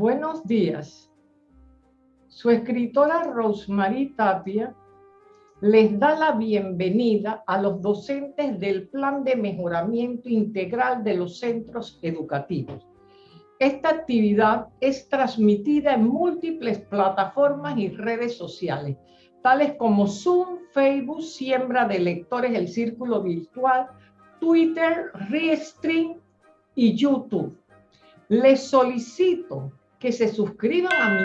Buenos días. Su escritora Rosemary Tapia les da la bienvenida a los docentes del Plan de Mejoramiento Integral de los Centros Educativos. Esta actividad es transmitida en múltiples plataformas y redes sociales, tales como Zoom, Facebook, Siembra de Lectores, el Círculo Virtual, Twitter, Restream y YouTube. Les solicito que se suscriban a mi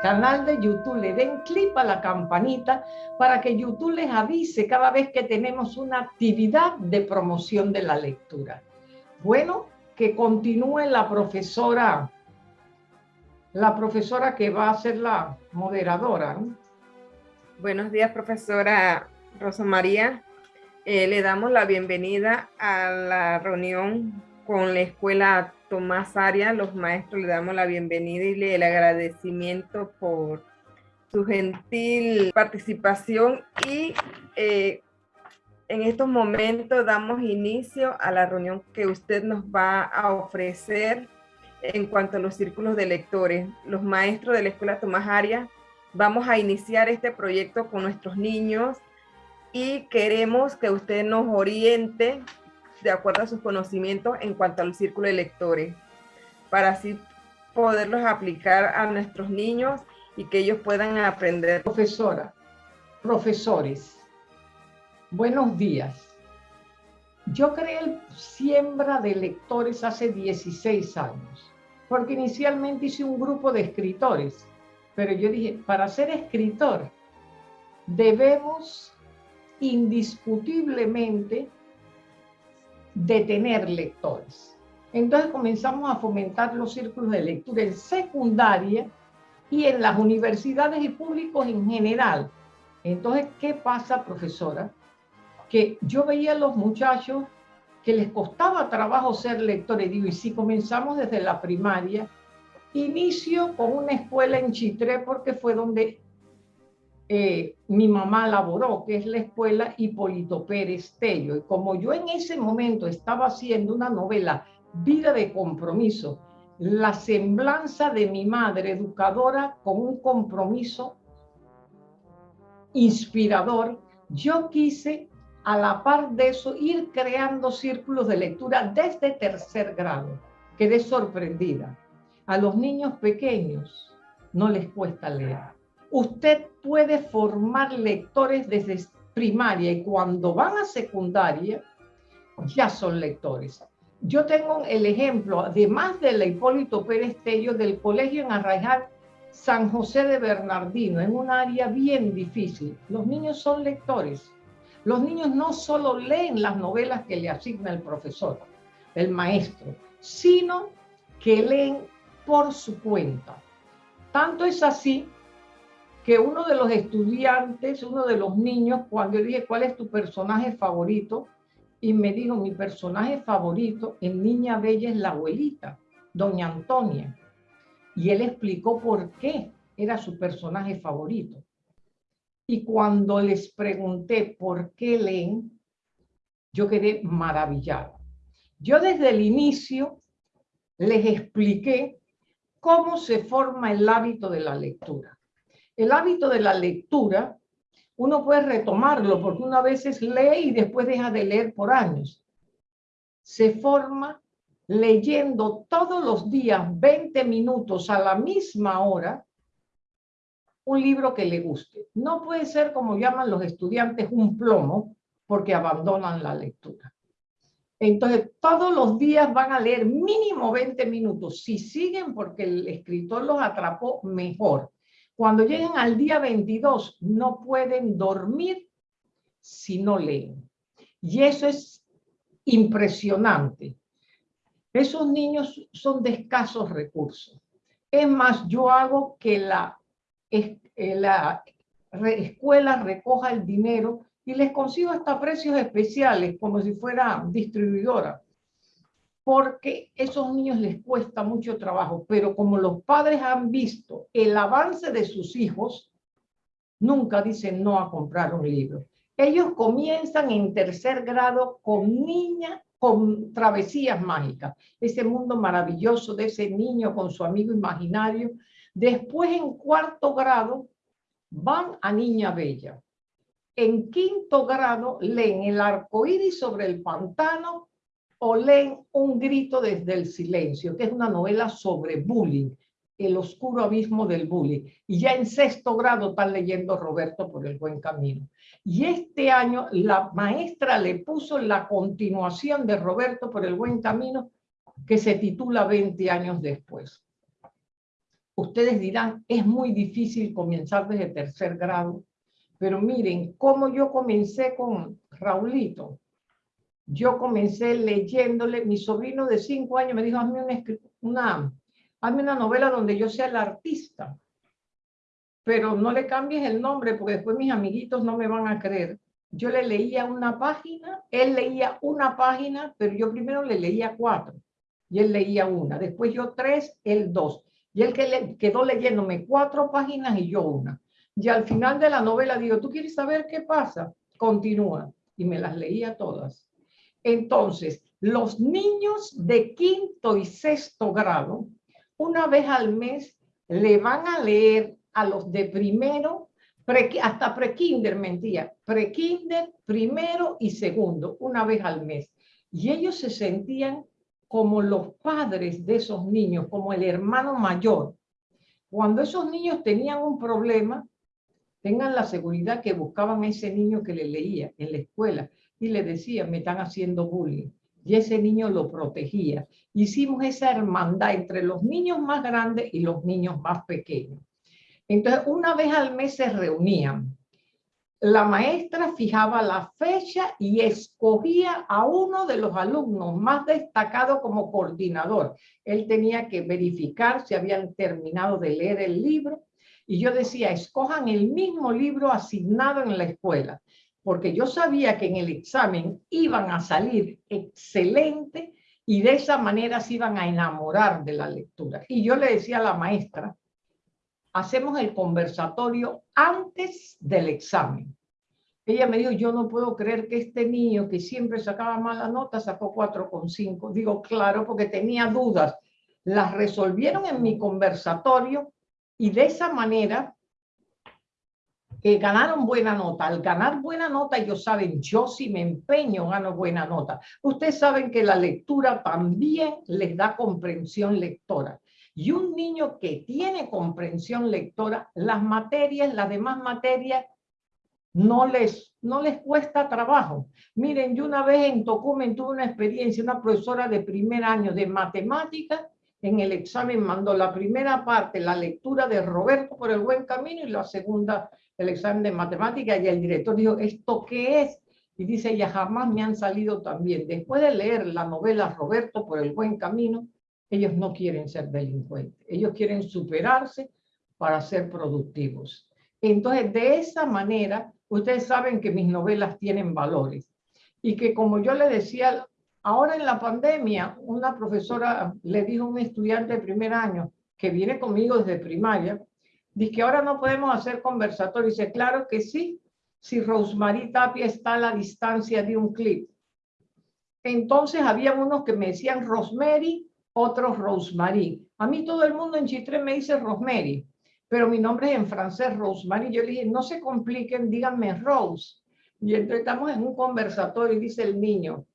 canal de YouTube, le den clic a la campanita para que YouTube les avise cada vez que tenemos una actividad de promoción de la lectura. Bueno, que continúe la profesora, la profesora que va a ser la moderadora. Buenos días, profesora Rosa María. Eh, le damos la bienvenida a la reunión con la escuela Tomás Arias, los maestros le damos la bienvenida y el agradecimiento por su gentil participación y eh, en estos momentos damos inicio a la reunión que usted nos va a ofrecer en cuanto a los círculos de lectores. Los maestros de la Escuela Tomás Arias vamos a iniciar este proyecto con nuestros niños y queremos que usted nos oriente de acuerdo a sus conocimientos en cuanto al círculo de lectores, para así poderlos aplicar a nuestros niños y que ellos puedan aprender. Profesora, profesores, buenos días. Yo creé el Siembra de Lectores hace 16 años, porque inicialmente hice un grupo de escritores, pero yo dije, para ser escritor debemos indiscutiblemente de tener lectores. Entonces comenzamos a fomentar los círculos de lectura en secundaria y en las universidades y públicos en general. Entonces, ¿qué pasa, profesora? Que yo veía a los muchachos que les costaba trabajo ser lectores. Digo, y si comenzamos desde la primaria, inicio con una escuela en Chitré porque fue donde eh, mi mamá laboró, que es la escuela Hipólito Pérez Tello. Y como yo en ese momento estaba haciendo una novela, Vida de Compromiso, la semblanza de mi madre educadora con un compromiso inspirador, yo quise a la par de eso ir creando círculos de lectura desde tercer grado. Quedé sorprendida. A los niños pequeños no les cuesta leer usted puede formar lectores desde primaria y cuando van a secundaria ya son lectores. Yo tengo el ejemplo, además de la Hipólito Pérez Tello, del colegio en Arraijar San José de Bernardino, en un área bien difícil. Los niños son lectores. Los niños no solo leen las novelas que le asigna el profesor, el maestro, sino que leen por su cuenta. Tanto es así que uno de los estudiantes, uno de los niños, cuando yo dije, ¿cuál es tu personaje favorito? Y me dijo, mi personaje favorito en Niña Bella es la abuelita, doña Antonia. Y él explicó por qué era su personaje favorito. Y cuando les pregunté por qué leen, yo quedé maravillada. Yo desde el inicio les expliqué cómo se forma el hábito de la lectura. El hábito de la lectura, uno puede retomarlo porque una vez lee y después deja de leer por años. Se forma leyendo todos los días 20 minutos a la misma hora un libro que le guste. No puede ser como llaman los estudiantes un plomo porque abandonan la lectura. Entonces, todos los días van a leer mínimo 20 minutos. Si siguen porque el escritor los atrapó, mejor. Cuando lleguen al día 22, no pueden dormir si no leen. Y eso es impresionante. Esos niños son de escasos recursos. Es más, yo hago que la, eh, la escuela recoja el dinero y les consigo hasta precios especiales, como si fuera distribuidora porque esos niños les cuesta mucho trabajo, pero como los padres han visto el avance de sus hijos, nunca dicen no a comprar un libro. Ellos comienzan en tercer grado con niña, con travesías mágicas, ese mundo maravilloso de ese niño con su amigo imaginario. Después en cuarto grado van a Niña Bella. En quinto grado leen El arco iris sobre el pantano o leen Un grito desde el silencio, que es una novela sobre bullying, el oscuro abismo del bullying. Y ya en sexto grado están leyendo Roberto por el buen camino. Y este año la maestra le puso la continuación de Roberto por el buen camino, que se titula 20 años después. Ustedes dirán, es muy difícil comenzar desde tercer grado, pero miren, cómo yo comencé con Raulito. Yo comencé leyéndole, mi sobrino de cinco años me dijo, hazme una, hazme una novela donde yo sea el artista, pero no le cambies el nombre porque después mis amiguitos no me van a creer. Yo le leía una página, él leía una página, pero yo primero le leía cuatro y él leía una, después yo tres, él dos. Y él que quedó leyéndome cuatro páginas y yo una. Y al final de la novela digo, ¿tú quieres saber qué pasa? Continúa. Y me las leía todas. Entonces, los niños de quinto y sexto grado, una vez al mes, le van a leer a los de primero, hasta prekinder, mentira, prekinder, primero y segundo, una vez al mes. Y ellos se sentían como los padres de esos niños, como el hermano mayor. Cuando esos niños tenían un problema, tengan la seguridad que buscaban a ese niño que le leía en la escuela y le decían, me están haciendo bullying. Y ese niño lo protegía. Hicimos esa hermandad entre los niños más grandes y los niños más pequeños. Entonces, una vez al mes se reunían la maestra fijaba la fecha y escogía a uno de los alumnos más destacados como coordinador. Él tenía que verificar si habían terminado de leer el libro y yo decía, escojan el mismo libro asignado en la escuela, porque yo sabía que en el examen iban a salir excelente y de esa manera se iban a enamorar de la lectura. Y yo le decía a la maestra, hacemos el conversatorio antes del examen. Ella me dijo, yo no puedo creer que este niño que siempre sacaba mala nota sacó 4,5. Digo, claro, porque tenía dudas. Las resolvieron en mi conversatorio y de esa manera eh, ganaron buena nota. Al ganar buena nota, ellos saben, yo si me empeño, gano buena nota. Ustedes saben que la lectura también les da comprensión lectora. Y un niño que tiene comprensión lectora, las materias, las demás materias, no les, no les cuesta trabajo. Miren, yo una vez en Tocumen tuve una experiencia, una profesora de primer año de matemáticas, en el examen mandó la primera parte, la lectura de Roberto por el buen camino, y la segunda, el examen de matemáticas, y el director dijo, ¿esto qué es? Y dice, ya jamás me han salido también. Después de leer la novela Roberto por el buen camino, ellos no quieren ser delincuentes, ellos quieren superarse para ser productivos. Entonces, de esa manera, ustedes saben que mis novelas tienen valores y que como yo le decía, ahora en la pandemia, una profesora le dijo a un estudiante de primer año que viene conmigo desde primaria, dice que ahora no podemos hacer conversatorio. Dice, claro que sí, si Rosemary Tapia está a la distancia de un clip. Entonces había unos que me decían Rosemary otros Rosemary. A mí todo el mundo en Chitre me dice Rosemary, pero mi nombre es en francés Rosemary. Yo le dije, no se compliquen, díganme Rose. Y entonces estamos en un conversatorio y dice el niño,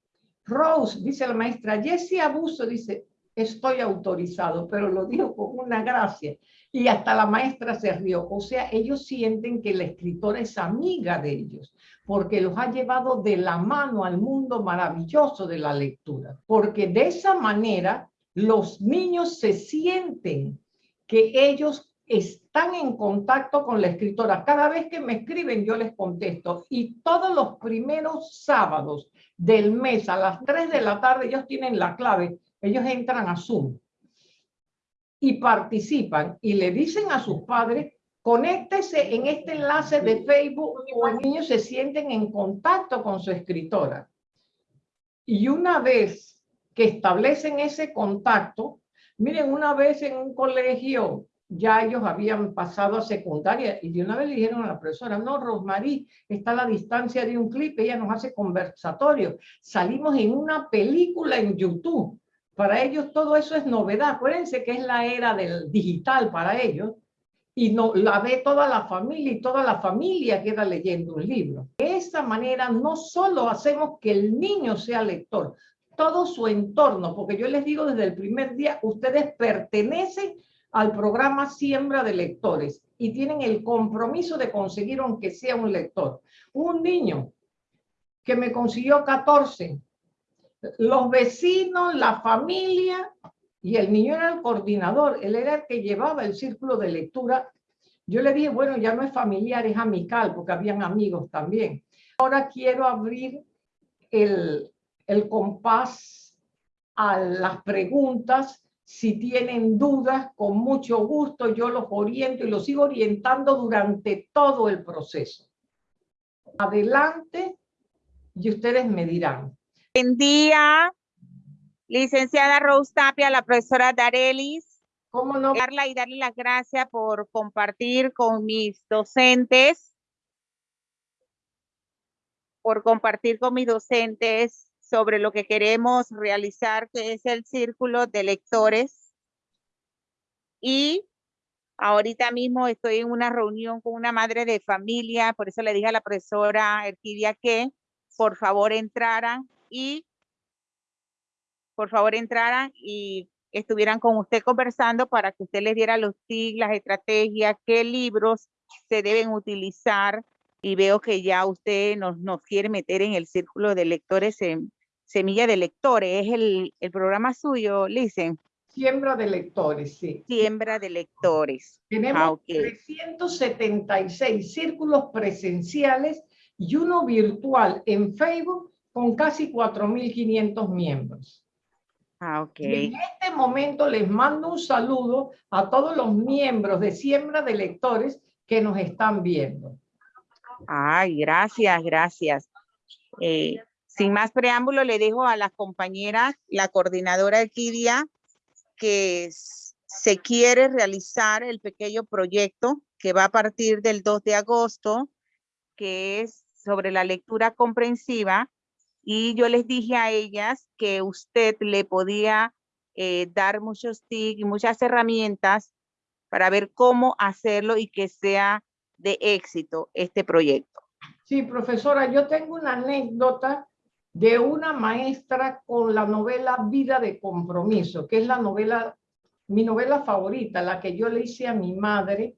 Rose, dice la maestra, Jessie Abuso, dice, estoy autorizado, pero lo dijo con una gracia. Y hasta la maestra se rió. O sea, ellos sienten que la escritora es amiga de ellos, porque los ha llevado de la mano al mundo maravilloso de la lectura. Porque de esa manera los niños se sienten que ellos están en contacto con la escritora. Cada vez que me escriben yo les contesto y todos los primeros sábados del mes a las 3 de la tarde ellos tienen la clave, ellos entran a Zoom y participan y le dicen a sus padres, conéctese en este enlace de Facebook y los niños se sienten en contacto con su escritora. Y una vez que establecen ese contacto. Miren, una vez en un colegio ya ellos habían pasado a secundaria y de una vez le dijeron a la profesora, no, Rosmarie, está a la distancia de un clip, ella nos hace conversatorio. Salimos en una película en YouTube. Para ellos todo eso es novedad. Acuérdense que es la era del digital para ellos y no, la ve toda la familia y toda la familia queda leyendo un libro. De esta manera no solo hacemos que el niño sea lector, todo su entorno, porque yo les digo desde el primer día, ustedes pertenecen al programa Siembra de Lectores y tienen el compromiso de conseguir aunque sea un lector. Un niño que me consiguió 14, los vecinos, la familia, y el niño era el coordinador, él era el que llevaba el círculo de lectura. Yo le dije, bueno, ya no es familiar, es amical, porque habían amigos también. Ahora quiero abrir el, el compás a las preguntas si tienen dudas, con mucho gusto yo los oriento y los sigo orientando durante todo el proceso. Adelante y ustedes me dirán. Buen día, licenciada Rose Tapia, la profesora Darelis. ¿Cómo no? Darla y darle las gracias por compartir con mis docentes, por compartir con mis docentes sobre lo que queremos realizar, que es el círculo de lectores. Y ahorita mismo estoy en una reunión con una madre de familia, por eso le dije a la profesora Erquidia que por favor entraran y por favor entraran y estuvieran con usted conversando para que usted les diera los tips, las estrategias, qué libros se deben utilizar y veo que ya usted nos, nos quiere meter en el círculo de lectores en, Semilla de Lectores, es el, el programa suyo, Licen. Siembra de lectores, sí. Siembra de lectores. Tenemos 376 ah, círculos presenciales y uno virtual en Facebook con casi 4.500 miembros. Ah, ok. en este momento les mando un saludo a todos los miembros de Siembra de Lectores que nos están viendo. Ay, gracias, gracias. Eh, sin más preámbulo, le dejo a las compañeras, la coordinadora Kidia, que se quiere realizar el pequeño proyecto que va a partir del 2 de agosto, que es sobre la lectura comprensiva. Y yo les dije a ellas que usted le podía eh, dar muchos tips y muchas herramientas para ver cómo hacerlo y que sea de éxito este proyecto. Sí, profesora, yo tengo una anécdota de una maestra con la novela Vida de Compromiso, que es la novela, mi novela favorita, la que yo le hice a mi madre,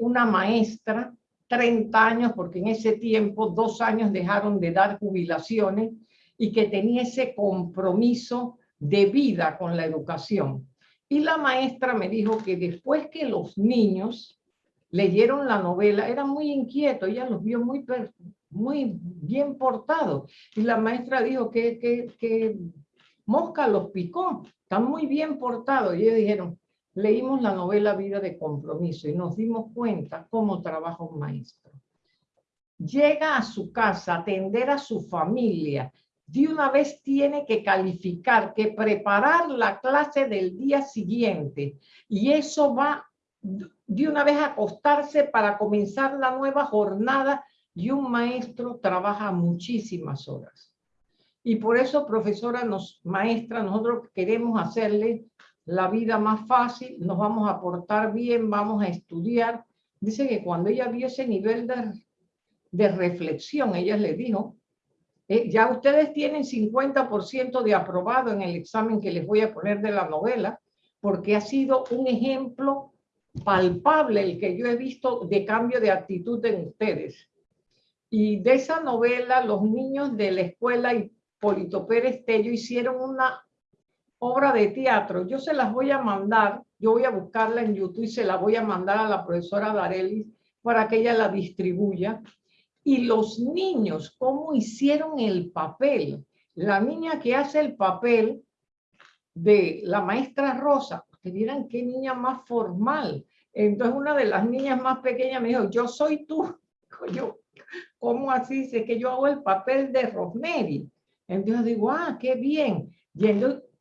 una maestra, 30 años, porque en ese tiempo dos años dejaron de dar jubilaciones y que tenía ese compromiso de vida con la educación. Y la maestra me dijo que después que los niños leyeron la novela, era muy inquieto, ella los vio muy, muy bien portados. Y la maestra dijo que, que, Mosca los picó, están muy bien portados. Y ellos dijeron, leímos la novela Vida de Compromiso y nos dimos cuenta cómo trabaja un maestro. Llega a su casa a atender a su familia, de una vez tiene que calificar, que preparar la clase del día siguiente. Y eso va de una vez a acostarse para comenzar la nueva jornada y un maestro trabaja muchísimas horas. Y por eso, profesora, nos, maestra, nosotros queremos hacerle la vida más fácil, nos vamos a portar bien, vamos a estudiar. Dice que cuando ella vio ese nivel de, de reflexión, ella le dijo, eh, ya ustedes tienen 50% de aprobado en el examen que les voy a poner de la novela, porque ha sido un ejemplo palpable el que yo he visto de cambio de actitud en ustedes. Y de esa novela, los niños de la escuela Hipólito Pérez Tello hicieron una obra de teatro. Yo se las voy a mandar, yo voy a buscarla en YouTube y se la voy a mandar a la profesora Darelis para que ella la distribuya. Y los niños, cómo hicieron el papel. La niña que hace el papel de la maestra Rosa, que vieran qué niña más formal. Entonces una de las niñas más pequeñas me dijo, yo soy tú. Yo, ¿cómo así? Dice que yo hago el papel de Rosemary. Entonces digo, ah, qué bien. Y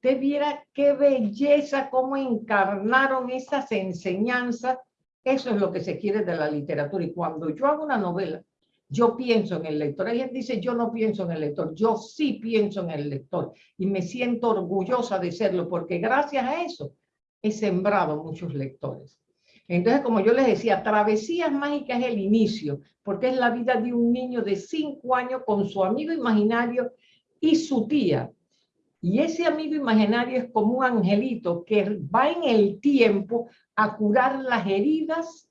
usted viera qué belleza, cómo encarnaron esas enseñanzas. Eso es lo que se quiere de la literatura. Y cuando yo hago una novela, yo pienso en el lector. Ella dice, yo no pienso en el lector. Yo sí pienso en el lector. Y me siento orgullosa de serlo, porque gracias a eso he sembrado muchos lectores. Entonces, como yo les decía, Travesías Mágicas es el inicio, porque es la vida de un niño de cinco años con su amigo imaginario y su tía. Y ese amigo imaginario es como un angelito que va en el tiempo a curar las heridas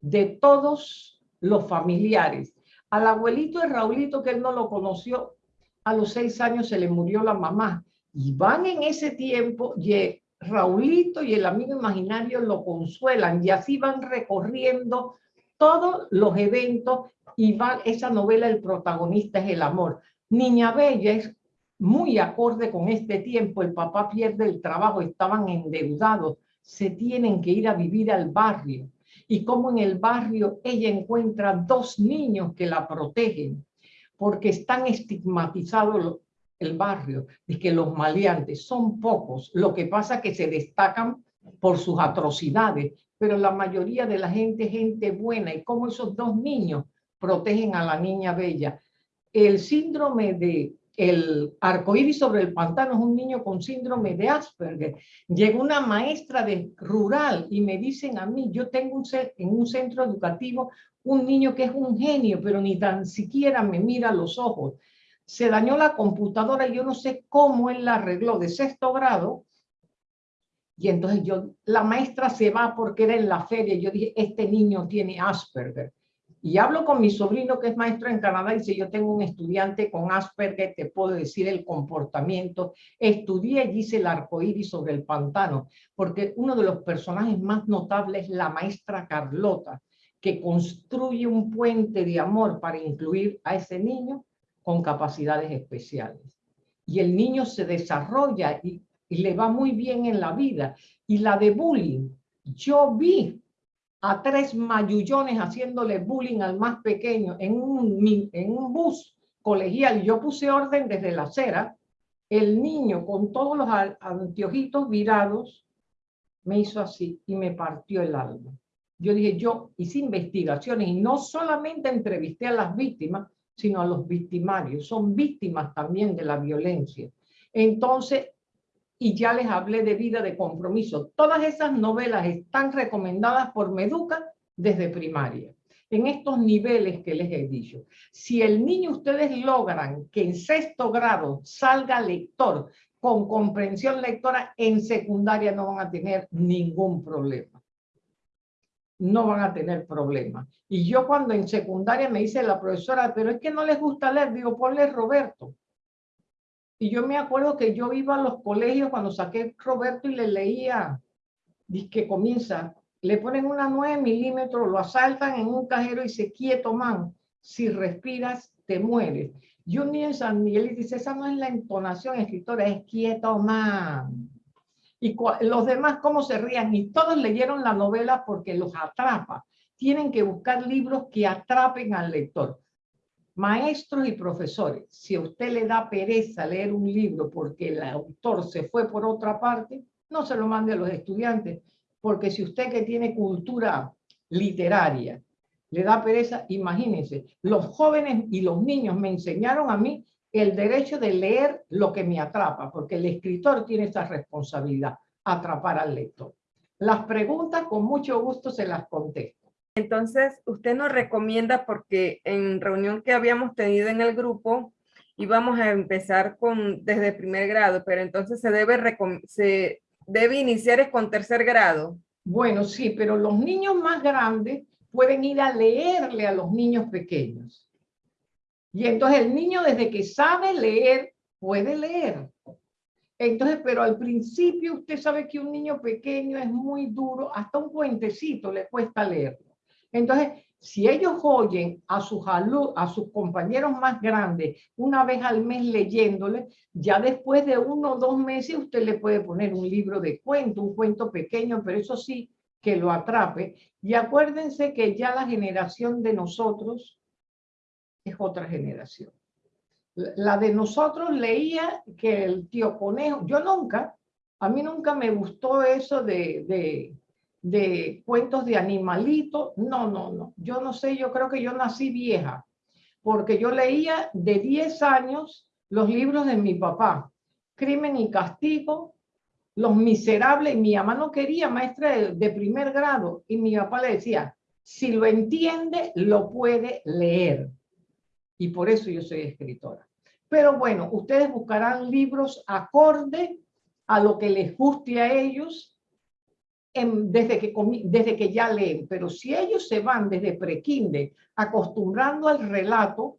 de todos los familiares. Al abuelito de Raulito, que él no lo conoció, a los seis años se le murió la mamá. Y van en ese tiempo, y Raulito y el amigo imaginario lo consuelan y así van recorriendo todos los eventos y va esa novela el protagonista es el amor. Niña Bella es muy acorde con este tiempo, el papá pierde el trabajo, estaban endeudados, se tienen que ir a vivir al barrio. Y como en el barrio ella encuentra dos niños que la protegen porque están estigmatizados el barrio, de que los maleantes son pocos, lo que pasa que se destacan por sus atrocidades, pero la mayoría de la gente gente buena. Y como esos dos niños protegen a la niña bella. El síndrome de el arcoíris sobre el pantano es un niño con síndrome de Asperger. Llegó una maestra de rural y me dicen a mí, yo tengo un, en un centro educativo un niño que es un genio, pero ni tan siquiera me mira los ojos se dañó la computadora y yo no sé cómo él la arregló de sexto grado. Y entonces yo, la maestra se va porque era en la feria. Yo dije, este niño tiene Asperger. Y hablo con mi sobrino que es maestro en Canadá y dice, yo tengo un estudiante con Asperger, te puedo decir el comportamiento. Estudié y hice el arcoíris sobre el pantano, porque uno de los personajes más notables es la maestra Carlota, que construye un puente de amor para incluir a ese niño con capacidades especiales. Y el niño se desarrolla y, le va muy bien en la vida. Y la de bullying, yo vi a tres mayullones haciéndole bullying al más pequeño en un, en un bus colegial. Yo puse orden desde la acera. El niño con todos los anteojitos virados me hizo así y me partió el alma. Yo dije, yo hice investigaciones y no solamente entrevisté a las víctimas, sino a los victimarios. Son víctimas también de la violencia. Entonces, y ya les hablé de vida de compromiso. Todas esas novelas están recomendadas por Meduca desde primaria, en estos niveles que les he dicho. Si el niño ustedes logran que en sexto grado salga lector con comprensión lectora, en secundaria no van a tener ningún problema no van a tener problemas. Y yo cuando en secundaria me dice la profesora, pero es que no les gusta leer, digo, ponle Roberto. Y yo me acuerdo que yo iba a los colegios cuando saqué Roberto y le leía, dice que comienza, le ponen una 9 milímetros, lo asaltan en un cajero y se quieto, man, si respiras te mueres. Y un en San Miguel dice, esa no es la entonación escritora, es quieto, man y los demás cómo se rían y todos leyeron la novela porque los atrapa. Tienen que buscar libros que atrapen al lector. Maestros y profesores, si a usted le da pereza leer un libro porque el autor se fue por otra parte, no se lo mande a los estudiantes, porque si usted que tiene cultura literaria le da pereza, imagínense, los jóvenes y los niños me enseñaron a mí el derecho de leer lo que me atrapa, porque el escritor tiene esa responsabilidad, atrapar al lector. Las preguntas con mucho gusto se las contesto. Entonces, usted nos recomienda, porque en reunión que habíamos tenido en el grupo, íbamos a empezar con desde primer grado, pero entonces se debe, iniciar con tercer grado. Bueno, sí, pero los niños más grandes pueden ir a leerle a los niños pequeños. Y entonces el niño desde que sabe leer, puede leer. Entonces, pero al principio usted sabe que un niño pequeño es muy duro, hasta un puentecito le cuesta leerlo. Entonces, si ellos oyen a sus, a sus compañeros más grandes una vez al mes leyéndole, ya después de uno o dos meses usted le puede poner un libro de cuento, un cuento pequeño, pero eso sí, que lo atrape. Y acuérdense que ya la generación de nosotros es otra generación. La de nosotros leía que el tío conejo, yo nunca, a mí nunca me gustó eso de, de, de cuentos de animalitos. No, no, no. Yo no sé, yo creo que yo nací vieja, porque yo leía de 10 años los libros de mi papá, Crimen y Castigo, Los Miserables. Mi mamá no quería maestra de, de primer grado y mi papá le decía, si lo entiende, lo puede leer. Y por eso yo soy escritora. Pero bueno, ustedes buscarán libros acorde a lo que les guste a ellos desde, que, desde que ya leen. Pero si ellos se van desde prequinde acostumbrando al relato,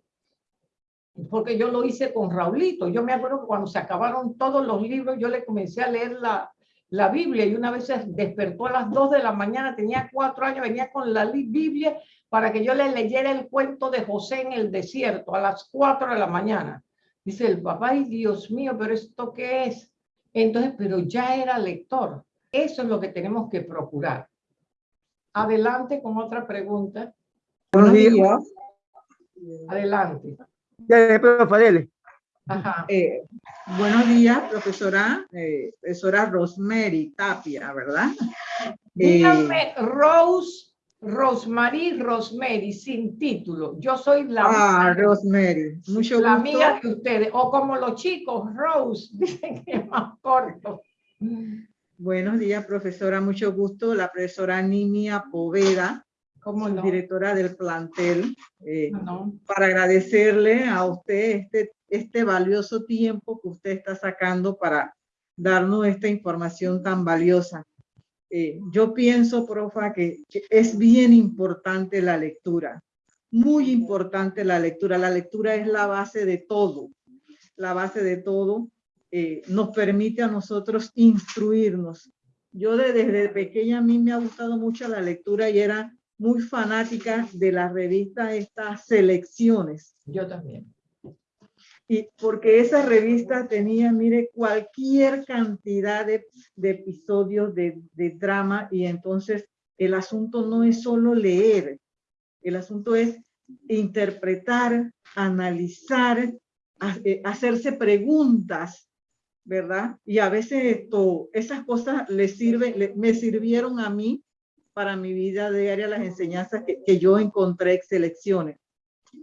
porque yo lo hice con Raulito. Yo me acuerdo que cuando se acabaron todos los libros, yo le comencé a leer la, la Biblia y una vez se despertó a las 2 de la mañana, tenía cuatro años, venía con la Biblia para que yo le leyera el cuento de José en el desierto a las 4 de la mañana. Dice el papá, ay Dios mío, pero ¿esto qué es? Entonces, pero ya era lector. Eso es lo que tenemos que procurar. Adelante con otra pregunta. Buenos días. Adelante. Ya, profe, Ajá. Eh, buenos días, profesora, eh, profesora Rosemary Tapia, ¿verdad? Dígame, Eh, Rose, Rosemary, Rosemary, sin título. Yo soy la, ah, Rosemary, mucho la gusto. amiga de ustedes. O como los chicos, Rose, dicen que es más corto. Buenos días, profesora, mucho gusto. La profesora Nimia Poveda, ¿Cómo no? directora del plantel, eh, No. para agradecerle a usted este, este valioso tiempo que usted está sacando para darnos esta información tan valiosa. Eh, yo pienso, profa, que, que es bien importante la lectura, muy importante la lectura. La lectura es la base de todo, la base de todo. Eh, nos permite a nosotros instruirnos. Yo de- desde pequeña a mí me ha gustado mucho la lectura y era muy fanática de la revista estas selecciones. Yo también. Y porque esa revista tenía, mire, cualquier cantidad de, de episodios de, de drama y entonces el asunto no es solo leer, el asunto es interpretar, analizar, eh, hacerse preguntas, ¿verdad? Y a veces esto, esas cosas le sirven, me sirvieron a mí para mi vida diaria, las enseñanzas que, que yo encontré en selecciones.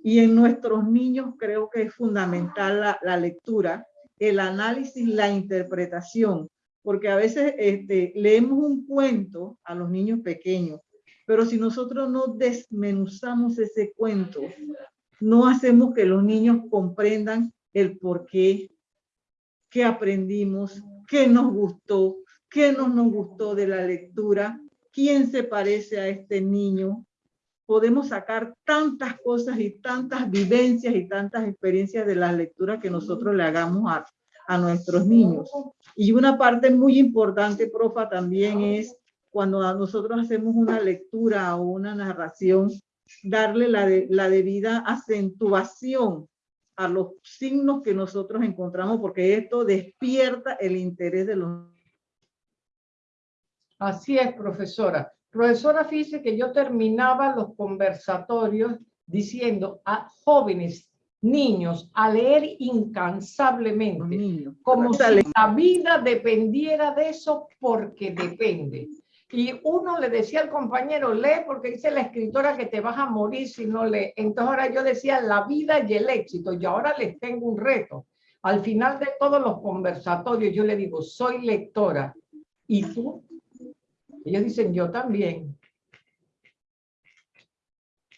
Y en nuestros niños creo que es fundamental la, la lectura, el análisis, la interpretación, porque a veces este, leemos un cuento a los niños pequeños, pero si nosotros no desmenuzamos ese cuento, no hacemos que los niños comprendan el por qué, qué aprendimos, qué nos gustó, qué no nos gustó de la lectura, quién se parece a este niño, podemos sacar tantas cosas y tantas vivencias y tantas experiencias de las lecturas que nosotros le hagamos a, a nuestros niños. Y una parte muy importante, profa, también es cuando nosotros hacemos una lectura o una narración, darle la, la debida acentuación a los signos que nosotros encontramos, porque esto despierta el interés de los Así es, profesora. Profesora, fíjese que yo terminaba los conversatorios diciendo a jóvenes, niños, a leer incansablemente, niños. como si la vida dependiera de eso porque depende. Y uno le decía al compañero, lee porque dice la escritora que te vas a morir si no lees. Entonces ahora yo decía la vida y el éxito. Y ahora les tengo un reto. Al final de todos los conversatorios yo le digo, soy lectora. ¿Y tú? Ellos dicen, yo también.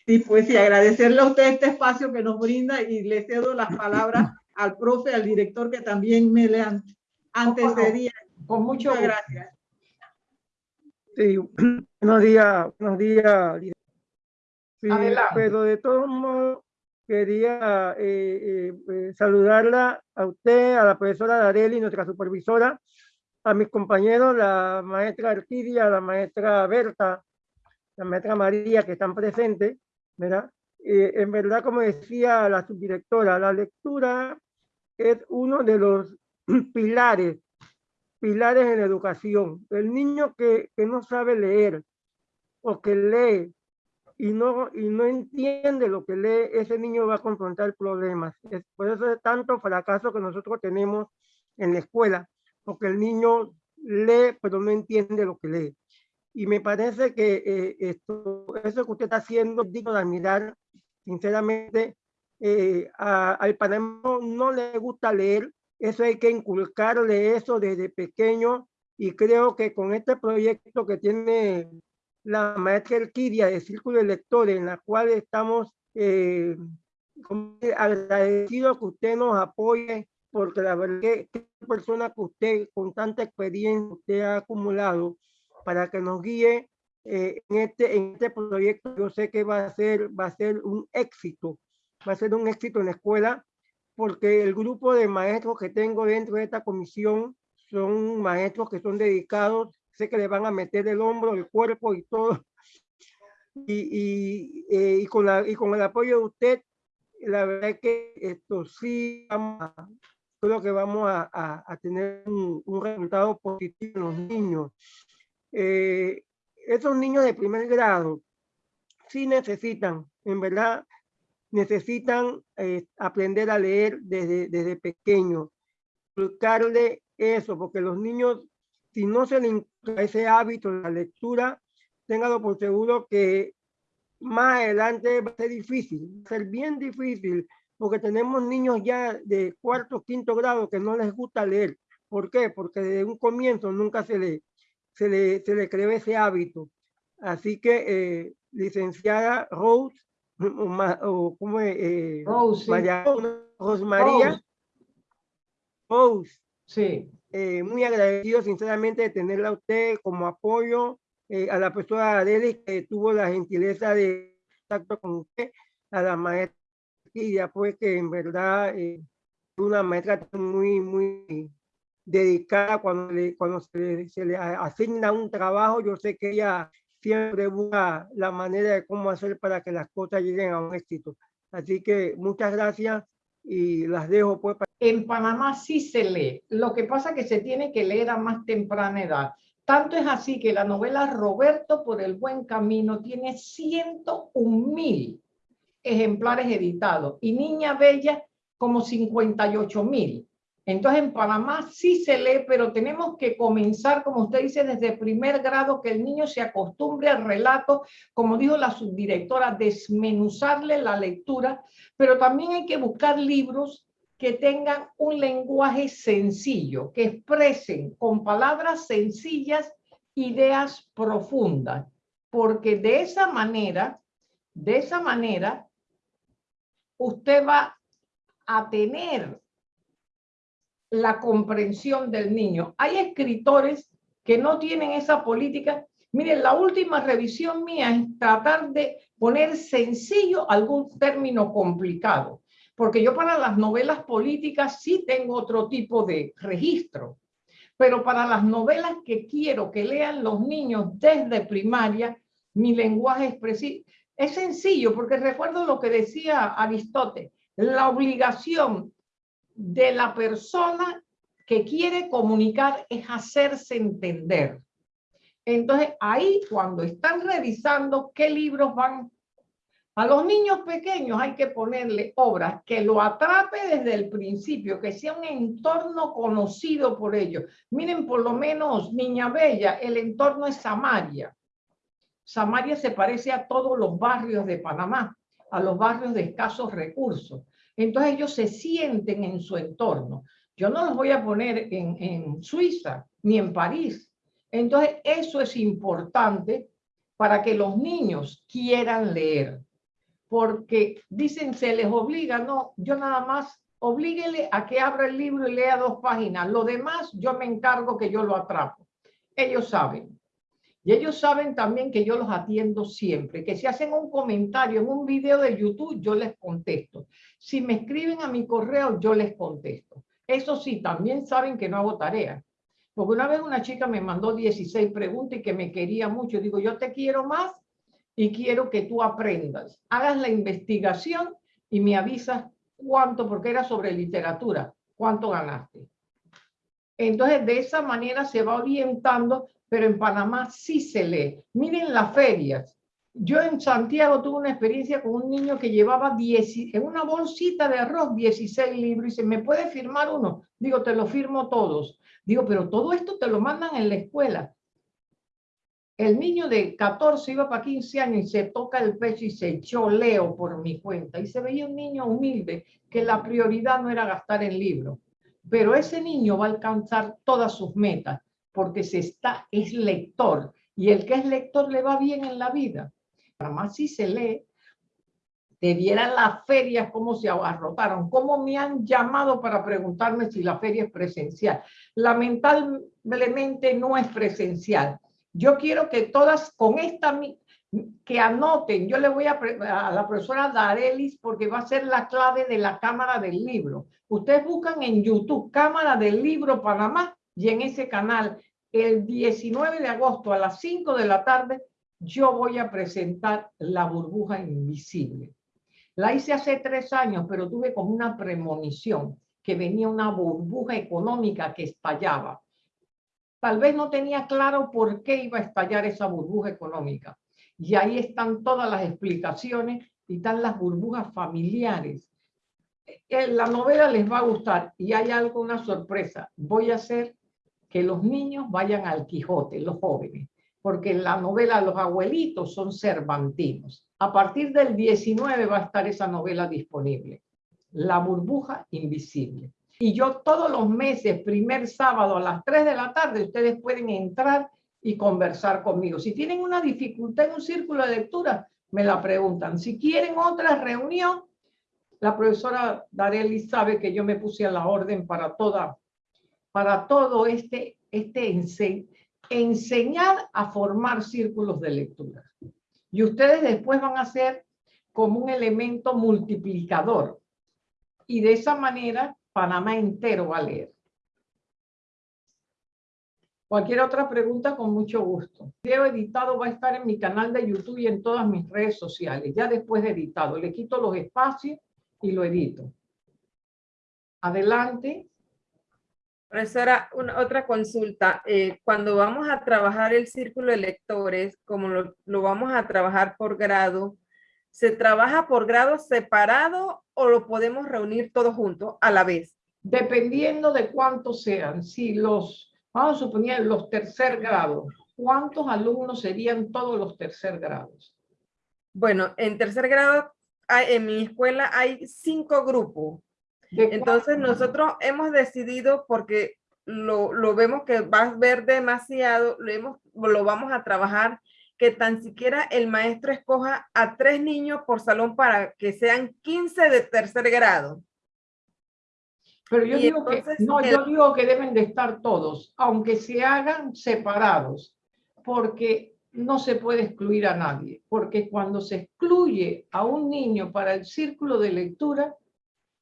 Sí, pues sí, agradecerle a usted este espacio que nos brinda y le cedo las palabras al profe, al director que también me le an- antecedía. Con mucho Muchas gracias. Sí, buenos días, buenos días. Sí, pero de todos modos quería eh, eh, eh, saludarla a usted, a la profesora Dareli, nuestra supervisora, a mis compañeros, la maestra Artidia, la maestra Berta, la maestra María, que están presentes, ¿verdad? Eh, en verdad, como decía la subdirectora, la lectura es uno de los pilares pilares en la educación. El niño que, que no sabe leer o que lee y no, y no entiende lo que lee, ese niño va a confrontar problemas. Es, por eso es tanto fracaso que nosotros tenemos en la escuela, porque el niño lee, pero no entiende lo que lee. Y me parece que eh, esto, eso que usted está haciendo es digno de admirar, sinceramente, eh, al panameño no le gusta leer, eso hay que inculcarle eso desde pequeño y creo que con este proyecto que tiene la maestra Elquidia de Círculo de Lectores, en la cual estamos eh, agradecidos que usted nos apoye, porque la verdad que persona que usted con tanta experiencia usted ha acumulado para que nos guíe eh, en, este, en este proyecto, yo sé que va a, ser, va a ser un éxito, va a ser un éxito en la escuela, porque el grupo de maestros que tengo dentro de esta comisión son maestros que son dedicados sé que le van a meter el hombro, el cuerpo y todo. Y, eh, y, con, la, y con el apoyo de usted, la verdad es que esto sí, creo que vamos a, a, tener un, un, resultado positivo en los niños. Eh, niños de primer grado sí necesitan, en verdad, necesitan eh, aprender a leer desde, desde pequeño, explicarle eso, porque los niños si no se le ese hábito de la lectura, téngalo por seguro que más adelante va a ser difícil, va a ser bien difícil, porque tenemos niños ya de cuarto, quinto grado que no les gusta leer. ¿Por qué? Porque desde un comienzo nunca se le, se le, se le creó ese hábito. Así que, eh, licenciada Rose, o, como eh, Rose, María, Rose María, Rose. Sí. Eh, muy agradecido sinceramente de tenerla a usted como apoyo, eh, a la persona Adele que tuvo la gentileza de contacto con usted, a la maestra y pues que en verdad es eh, una maestra muy, muy dedicada cuando, le, cuando se, se, le asigna un trabajo, yo sé que ella siempre busca la manera de cómo hacer para que las cosas lleguen a un éxito. Así que muchas gracias y las dejo pues. En Panamá sí se lee, lo que pasa es que se tiene que leer a más temprana edad. Tanto es así que la novela Roberto por el buen camino tiene 101 mil ejemplares editados y Niña Bella como 58 mil. Entonces en Panamá sí se lee, pero tenemos que comenzar, como usted dice, desde primer grado, que el niño se acostumbre al relato, como dijo la subdirectora, desmenuzarle la lectura, pero también hay que buscar libros que tengan un lenguaje sencillo, que expresen con palabras sencillas ideas profundas, porque de esa manera, de esa manera, usted va a tener la comprensión del niño. Hay escritores que no tienen esa política. Miren, la última revisión mía es tratar de poner sencillo algún término complicado, porque yo para las novelas políticas sí tengo otro tipo de registro, pero para las novelas que quiero que lean los niños desde primaria, mi lenguaje expresivo es sencillo, porque recuerdo lo que decía Aristóteles, la obligación de la persona que quiere comunicar es hacerse entender. Entonces, ahí cuando están revisando qué libros van, a los niños pequeños hay que ponerle obras que lo atrape desde el principio, que sea un entorno conocido por ellos. Miren, por lo menos Niña Bella, el entorno es Samaria. Samaria se parece a todos los barrios de Panamá, a los barrios de escasos recursos. Entonces ellos se sienten en su entorno. Yo no los voy a poner en, en Suiza ni en París. Entonces eso es importante para que los niños quieran leer. Porque dicen, se les obliga, no, yo nada más oblíguele a que abra el libro y lea dos páginas. Lo demás yo me encargo que yo lo atrapo. Ellos saben. Y ellos saben también que yo los atiendo siempre, que si hacen un comentario en un video de YouTube, yo les contesto. Si me escriben a mi correo, yo les contesto. Eso sí, también saben que no hago tarea. Porque una vez una chica me mandó 16 preguntas y que me quería mucho. Digo, yo te quiero más y quiero que tú aprendas. Hagas la investigación y me avisas cuánto, porque era sobre literatura, cuánto ganaste. Entonces, de esa manera se va orientando pero en Panamá sí se lee. Miren las ferias. Yo en Santiago tuve una experiencia con un niño que llevaba 10, en una bolsita de arroz 16 libros y dice, ¿me puede firmar uno? Digo, te lo firmo todos. Digo, pero todo esto te lo mandan en la escuela. El niño de 14 iba para 15 años y se toca el pecho y se echó leo por mi cuenta. Y se veía un niño humilde que la prioridad no era gastar en libros. Pero ese niño va a alcanzar todas sus metas porque se está, es lector. Y el que es lector le va bien en la vida. Además, si se lee, te vieran las ferias cómo se abarrotaron, cómo me han llamado para preguntarme si la feria es presencial. Lamentablemente no es presencial. Yo quiero que todas con esta, que anoten, yo le voy a, a la profesora Darelis porque va a ser la clave de la cámara del libro. Ustedes buscan en YouTube Cámara del Libro Panamá y en ese canal el 19 de agosto a las 5 de la tarde yo voy a presentar la burbuja invisible. La hice hace tres años, pero tuve como una premonición que venía una burbuja económica que estallaba. Tal vez no tenía claro por qué iba a estallar esa burbuja económica. Y ahí están todas las explicaciones y están las burbujas familiares. Eh, la novela les va a gustar y hay algo, una sorpresa. Voy a hacer que los niños vayan al Quijote, los jóvenes porque en la novela Los abuelitos son cervantinos. A partir del 19 va a estar esa novela disponible, La burbuja invisible. Y yo todos los meses, primer sábado a las 3 de la tarde, ustedes pueden entrar y conversar conmigo. Si tienen una dificultad en un círculo de lectura, me la preguntan. Si quieren otra reunión, la profesora Dareli sabe que yo me puse a la orden para toda, para todo este, este enseñar a formar círculos de lectura. Y ustedes después van a ser como un elemento multiplicador. Y de esa manera, Panamá entero va a leer. Cualquier otra pregunta, con mucho gusto. El video editado va a estar en mi canal de YouTube y en todas mis redes sociales, ya después de editado. Le quito los espacios y lo edito. Adelante. Profesora, una, otra consulta. Eh, cuando vamos a trabajar el círculo de lectores, como lo, lo, vamos a trabajar por grado, ¿se trabaja por grado separado o lo podemos reunir todos juntos a la vez? Dependiendo de cuántos sean. Si los, vamos a suponer los tercer grados, ¿cuántos alumnos serían todos los tercer grados? Bueno, en tercer grado, en mi escuela hay cinco grupos. Entonces nosotros hemos decidido porque lo, lo, vemos que va a ver demasiado, lo, hemos, lo vamos a trabajar, que tan siquiera el maestro escoja a tres niños por salón para que sean 15 de tercer grado. Pero yo digo que, no, yo digo que deben de estar todos, aunque se hagan separados, porque no se puede excluir a nadie, porque cuando se excluye a un niño para el círculo de lectura,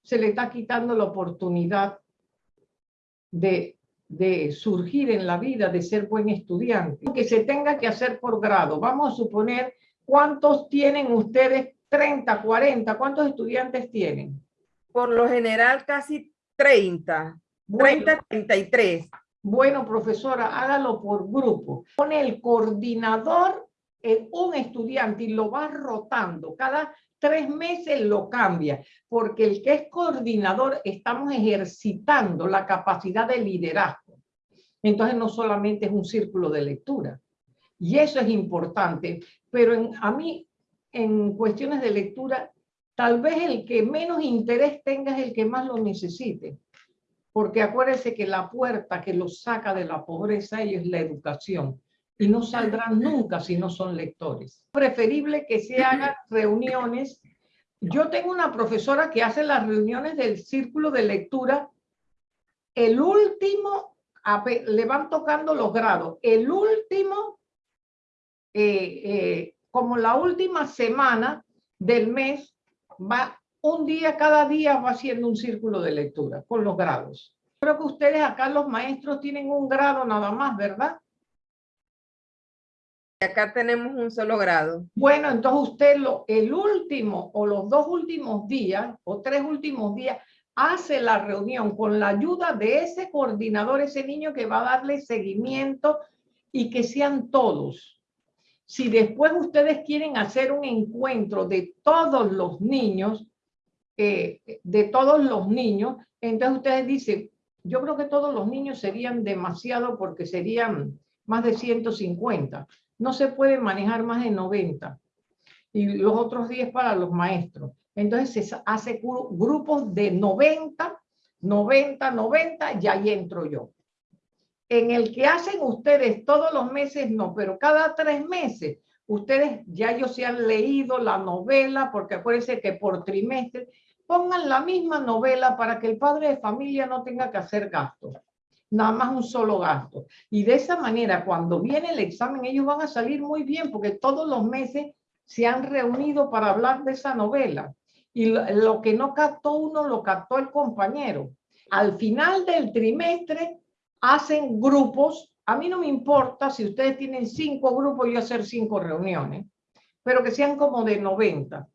se le está quitando la oportunidad de, de surgir en la vida, de ser buen estudiante. Que se tenga que hacer por grado. Vamos a suponer, ¿cuántos tienen ustedes? 30, 40, ¿cuántos estudiantes tienen? Por lo general casi 30, bueno, 30, 33. Bueno, profesora, hágalo por grupo. Pone el coordinador en un estudiante y lo va rotando. Cada tres meses lo cambia, porque el que es coordinador estamos ejercitando la capacidad de liderazgo. Entonces no solamente es un círculo de lectura. Y eso es importante. Pero a mí, en cuestiones de lectura, tal vez el que menos interés tenga es el que más lo necesite. Porque acuérdese que la puerta que los saca de la pobreza es la educación y no saldrán nunca si no son lectores. Preferible que se hagan reuniones. Yo tengo una profesora que hace las reuniones del círculo de lectura. El último, le van tocando los grados. El último, eh, eh, como la última semana del mes, va un día, cada día va haciendo un círculo de lectura con los grados. Creo que ustedes acá, los maestros, tienen un grado nada más, ¿verdad? Acá tenemos un solo grado. Bueno, entonces usted lo, el último o los dos últimos días o tres últimos días hace la reunión con la ayuda de ese coordinador, ese niño que va a darle seguimiento y que sean todos. Si después ustedes quieren hacer un encuentro de todos los niños, eh, de todos los niños, entonces ustedes dicen, yo creo que todos los niños serían demasiado porque serían más de 150. No se puede manejar más de 90. Y los otros 10 para los maestros. Entonces se hace grupos de 90, 90, 90, y ahí entro yo. En el que hacen ustedes todos los meses, no, pero cada tres meses, ustedes ya ellos se han leído la novela, porque acuérdense que por trimestre, pongan la misma novela para que el padre de familia no tenga que hacer gastos, nada más un solo gasto. Y de esa manera, cuando viene el examen, ellos van a salir muy bien, porque todos los meses se han reunido para hablar de esa novela. Y lo, que no captó uno, lo captó el compañero. Al final del trimestre, hacen grupos. A mí no me importa si ustedes tienen cinco grupos, yo hacer cinco reuniones, pero que sean como de 90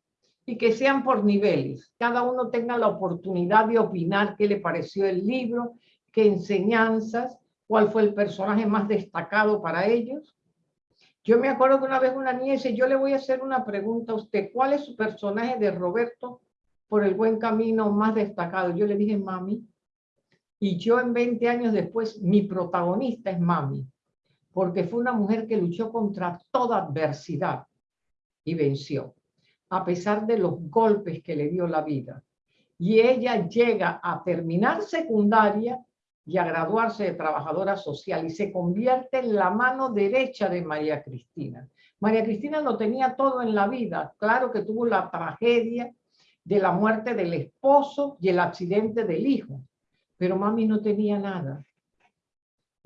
y que sean por niveles. Cada uno tenga la oportunidad de opinar qué le pareció el libro, qué enseñanzas, cuál fue el personaje más destacado para ellos. Yo me acuerdo que una vez una niña dice, yo le voy a hacer una pregunta a usted, ¿cuál es su personaje de Roberto por el buen camino más destacado? Yo le dije, mami, y yo en 20 años después, mi protagonista es mami, porque fue una mujer que luchó contra toda adversidad y venció a pesar de los golpes que le dio la vida. Y ella llega a terminar secundaria y a graduarse de trabajadora social y se convierte en la mano derecha de María Cristina. María Cristina lo tenía todo en la vida. Claro que tuvo la tragedia de la muerte del esposo y el accidente del hijo, pero mami no tenía nada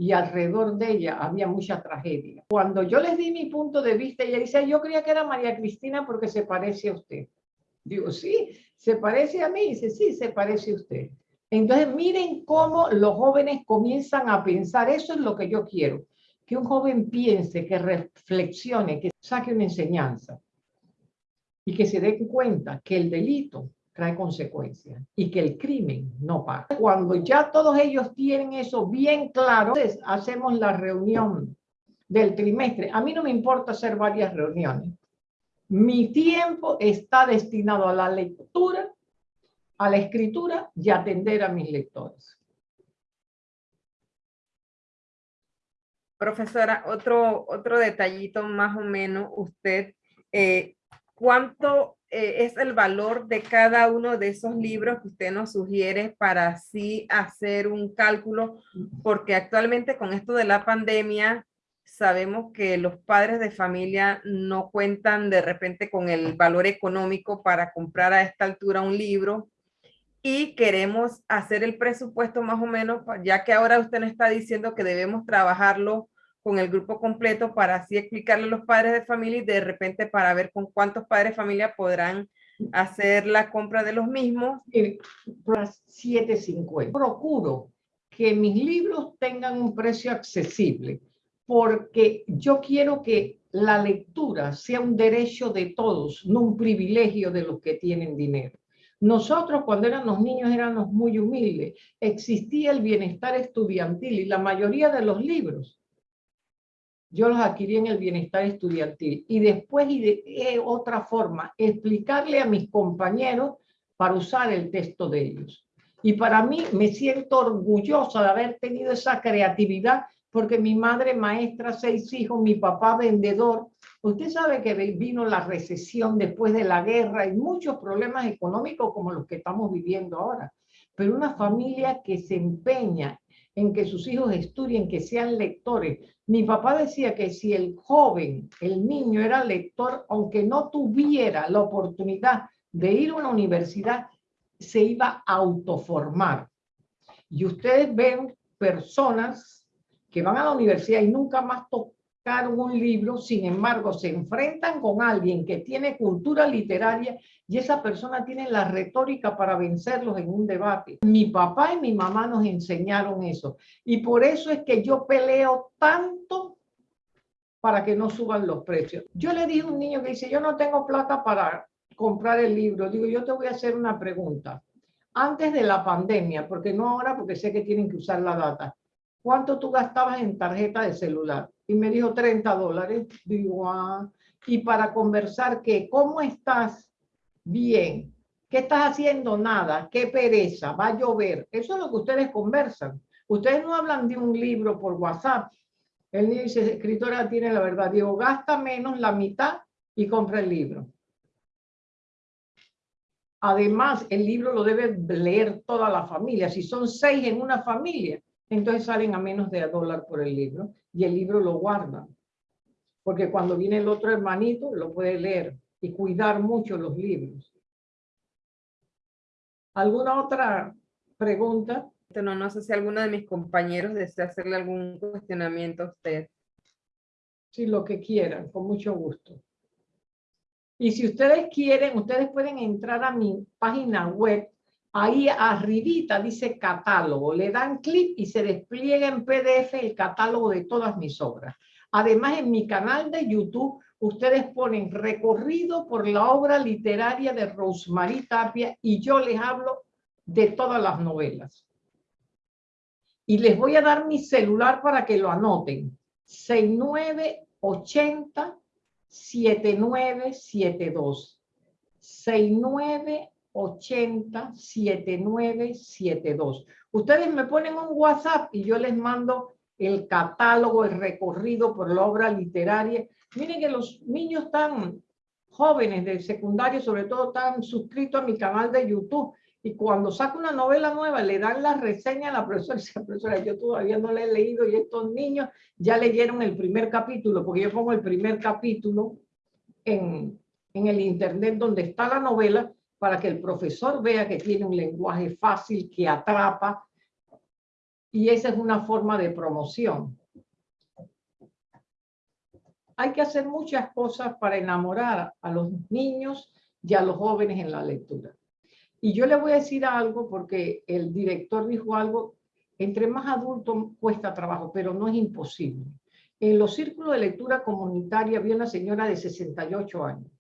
y alrededor de ella había mucha tragedia. Cuando yo les di mi punto de vista, ella dice, yo creía que era María Cristina porque se parece a usted. Digo, sí, se parece a mí. Dice, sí, se parece a usted. Entonces, miren cómo los jóvenes comienzan a pensar, eso es lo que yo quiero, que un joven piense, que reflexione, que saque una enseñanza y que se dé cuenta que el delito trae consecuencias y que el crimen no paga. Cuando ya todos ellos tienen eso bien claro, entonces hacemos la reunión del trimestre. A mí no me importa hacer varias reuniones. Mi tiempo está destinado a la lectura, a la escritura y atender a mis lectores. Profesora, otro, otro detallito más o menos, usted, eh, ¿cuánto eh, es el valor de cada uno de esos libros que usted nos sugiere para así hacer un cálculo, porque actualmente con esto de la pandemia sabemos que los padres de familia no cuentan de repente con el valor económico para comprar a esta altura un libro y queremos hacer el presupuesto más o menos, ya que ahora usted nos está diciendo que debemos trabajarlo con el grupo completo para así explicarle a los padres de familia y de repente para ver con cuántos padres de familia podrán hacer la compra de los mismos. 7.50. Procuro que mis libros tengan un precio accesible porque yo quiero que la lectura sea un derecho de todos, no un privilegio de los que tienen dinero. Nosotros cuando éramos niños éramos muy humildes, existía el bienestar estudiantil y la mayoría de los libros yo los adquirí en el bienestar estudiantil. Y después, y eh, otra forma, explicarle a mis compañeros para usar el texto de ellos. Y para mí me siento orgullosa de haber tenido esa creatividad, porque mi madre maestra, seis hijos, mi papá vendedor. Usted sabe que vino la recesión después de la guerra y muchos problemas económicos como los que estamos viviendo ahora. Pero una familia que se empeña en que sus hijos estudien, que sean lectores. Mi papá decía que si el joven, el niño era lector, aunque no tuviera la oportunidad de ir a una universidad, se iba a autoformar. Y ustedes ven personas que van a la universidad y nunca más un libro, sin embargo, se enfrentan con alguien que tiene cultura literaria y esa persona tiene la retórica para vencerlos en un debate. Mi papá y mi mamá nos enseñaron eso y por eso es que yo peleo tanto para que no suban los precios. Yo le dije a un niño que dice, yo no tengo plata para comprar el libro. Digo, yo te voy a hacer una pregunta. Antes de la pandemia, porque no ahora, porque sé que tienen que usar la data. ¿Cuánto tú gastabas en tarjeta de celular? Y me dijo 30 dólares. Digo, ah, y para conversar, ¿qué? ¿Cómo estás? Bien. ¿Qué estás haciendo? Nada. ¿Qué pereza? Va a llover. Eso es lo que ustedes conversan. Ustedes no hablan de un libro por WhatsApp. El niño dice, escritora tiene la verdad. Digo, gasta menos la mitad y compra el libro. Además, el libro lo debe leer toda la familia. Si son seis en una familia, entonces salen a menos de a dólar por el libro y el libro lo guardan. Porque cuando viene el otro hermanito, lo puede leer y cuidar mucho los libros. ¿Alguna otra pregunta? No, no sé si alguno de mis compañeros desea hacerle algún cuestionamiento a usted. Sí, lo que quieran, con mucho gusto. Y si ustedes quieren, ustedes pueden entrar a mi página web. Ahí arribita dice catálogo. Le dan clic y se despliega en PDF el catálogo de todas mis obras. Además, en mi canal de YouTube, ustedes ponen recorrido por la obra literaria de Rosemary Tapia y yo les hablo de todas las novelas. Y les voy a dar mi celular para que lo anoten. 6980 7972. 6980 7972. Ustedes me ponen un WhatsApp y yo les mando el catálogo, el recorrido por la obra literaria. Miren que los niños tan jóvenes de secundario, sobre todo, están suscritos a mi canal de YouTube y cuando saca una novela nueva le dan la reseña a la profesora y dice, profesora, yo todavía no la he leído y estos niños ya leyeron el primer capítulo, porque yo pongo el primer capítulo en, en el internet donde está la novela para que el profesor vea que tiene un lenguaje fácil, que atrapa, y esa es una forma de promoción. Hay que hacer muchas cosas para enamorar a los niños y a los jóvenes en la lectura. Y yo le voy a decir algo porque el director dijo algo, entre más adultos cuesta trabajo, pero no es imposible. En los círculos de lectura comunitaria había una señora de 68 años.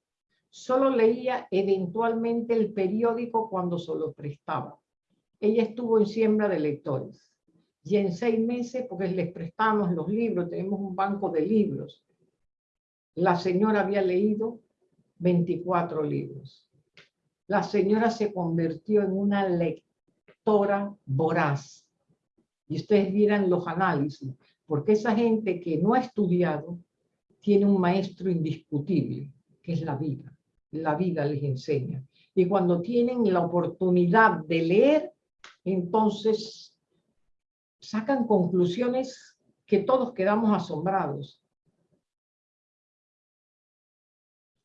Solo leía eventualmente el periódico cuando se lo prestaba. Ella estuvo en siembra de lectores. Y en seis meses, porque les prestamos los libros, tenemos un banco de libros, la señora había leído 24 libros la señora se convirtió en una lectora voraz. Y ustedes vieran los análisis, porque esa gente que no ha estudiado tiene un maestro indiscutible, que es la vida. La vida les enseña. Y cuando tienen la oportunidad de leer, entonces sacan conclusiones que todos quedamos asombrados.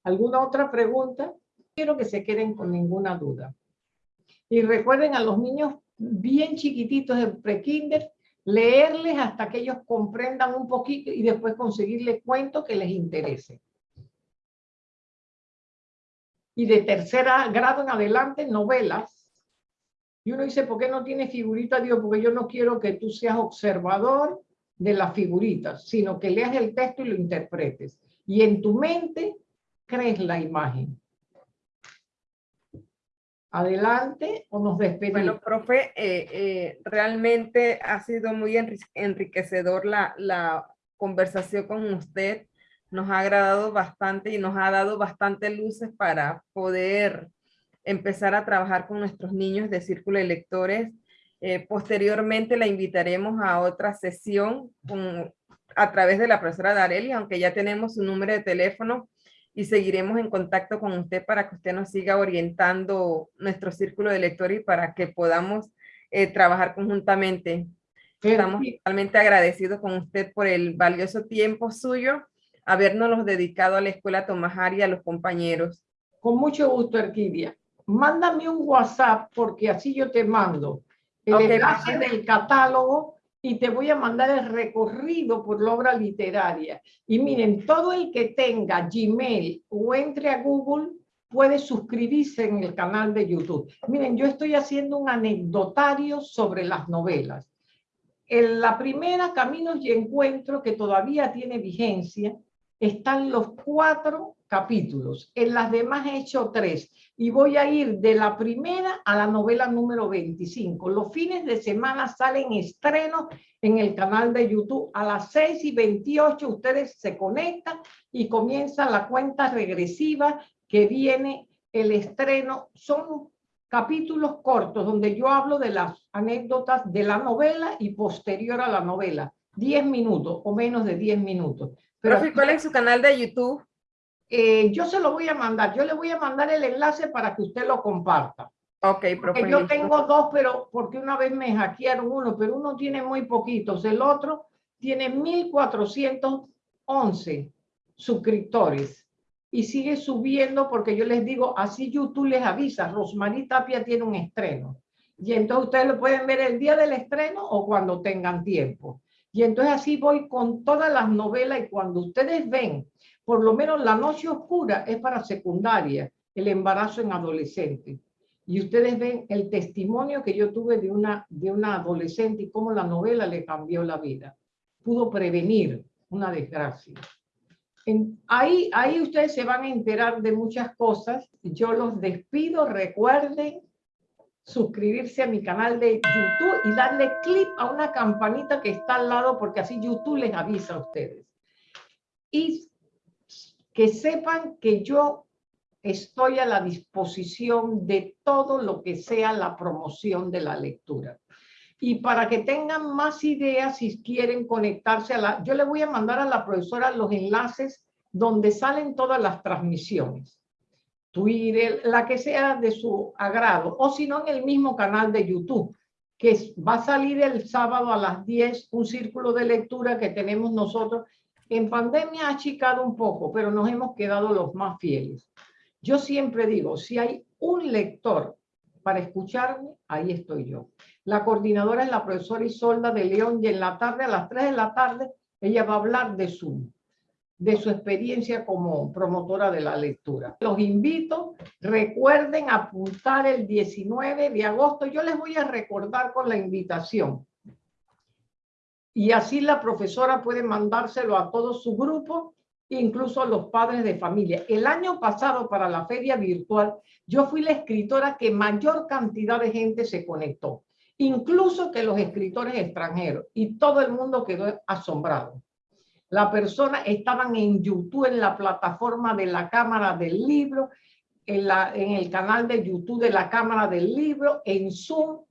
¿Alguna otra pregunta? quiero que se queden con ninguna duda. Y recuerden a los niños bien chiquititos de prekinder, leerles hasta que ellos comprendan un poquito y después conseguirles cuentos que les interese. Y de tercera grado en adelante, novelas. Y uno dice, ¿por qué no tiene figuritas? Digo, porque yo no quiero que tú seas observador de las figuritas, sino que leas el texto y lo interpretes. Y en tu mente crees la imagen. Adelante o nos despedimos. Bueno, profe, eh, eh, realmente ha sido muy enriquecedor la, la conversación con usted. Nos ha agradado bastante y nos ha dado bastante luces para poder empezar a trabajar con nuestros niños de Círculo de Lectores. Eh, posteriormente la invitaremos a otra sesión con, a través de la profesora Dareli, aunque ya tenemos su número de teléfono y seguiremos en contacto con usted para que usted nos siga orientando nuestro círculo de lectores y para que podamos eh, trabajar conjuntamente. Estamos totalmente agradecidos con usted por el valioso tiempo suyo, habernos dedicado a la Escuela Tomás y a los compañeros. Con mucho gusto, Erquidia. Mándame un WhatsApp porque así yo te mando el enlace del catálogo y te voy a mandar el recorrido por la obra literaria. Y miren, todo el que tenga Gmail o entre a Google puede suscribirse en el canal de YouTube. Miren, yo estoy haciendo un anecdotario sobre las novelas. En la primera, Caminos y Encuentro, que todavía tiene vigencia, están los cuatro capítulos. En las demás he hecho tres. Y voy a ir de la primera a la novela número 25. Los fines de semana salen estrenos en el canal de YouTube. A las 6 y 28 ustedes se conectan y comienza la cuenta regresiva que viene el estreno. Son capítulos cortos donde yo hablo de las anécdotas de la novela y posterior a la novela. 10 minutos o menos de 10 minutos. Pero, ¿cuál es su canal de YouTube? Eh, yo se lo voy a mandar. Yo le voy a mandar el enlace para que usted lo comparta. Ok, Porque yo tengo dos, pero porque una vez me hackearon uno, pero uno tiene muy poquitos. El otro tiene 1411 suscriptores y sigue subiendo porque yo les digo, así YouTube les avisa, Rosmarie Tapia tiene un estreno. Y entonces ustedes lo pueden ver el día del estreno o cuando tengan tiempo. Y entonces así voy con todas las novelas y cuando ustedes ven por lo menos La Noche Oscura es para secundaria, el embarazo en adolescente. Y ustedes ven el testimonio que yo tuve de una, de una adolescente y cómo la novela le cambió la vida. Pudo prevenir una desgracia. En, ahí, ahí ustedes se van a enterar de muchas cosas. Yo los despido. Recuerden suscribirse a mi canal de YouTube y darle clic a una campanita que está al lado porque así YouTube les avisa a ustedes. Y que sepan que yo estoy a la disposición de todo lo que sea la promoción de la lectura. Y para que tengan más ideas, si quieren conectarse a la... Yo le voy a mandar a la profesora los enlaces donde salen todas las transmisiones. Twitter, la que sea de su agrado, o si no en el mismo canal de YouTube, que va a salir el sábado a las 10, un círculo de lectura que tenemos nosotros en pandemia ha achicado un poco, pero nos hemos quedado los más fieles. Yo siempre digo, si hay un lector para escucharme, ahí estoy yo. La coordinadora es la profesora Isolda de León y en la tarde, a las 3 de la tarde, ella va a hablar de su, de su experiencia como promotora de la lectura. Los invito, recuerden apuntar el 19 de agosto. Yo les voy a recordar con la invitación y así la profesora puede mandárselo a todo su grupo, incluso a los padres de familia. El año pasado para la feria virtual, yo fui la escritora que mayor cantidad de gente se conectó, incluso que los escritores extranjeros, y todo el mundo quedó asombrado. La persona estaban en YouTube, en la plataforma de la Cámara del Libro, en, la, en el canal de YouTube de la Cámara del Libro, en Zoom,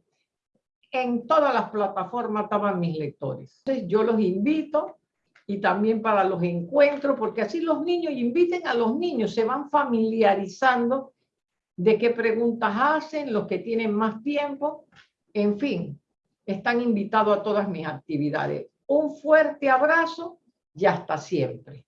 en todas las plataformas estaban mis lectores. Entonces yo los invito y también para los encuentros, porque así los niños, inviten a los niños, se van familiarizando de qué preguntas hacen, los que tienen más tiempo, en fin, están invitados a todas mis actividades. Un fuerte abrazo y hasta siempre.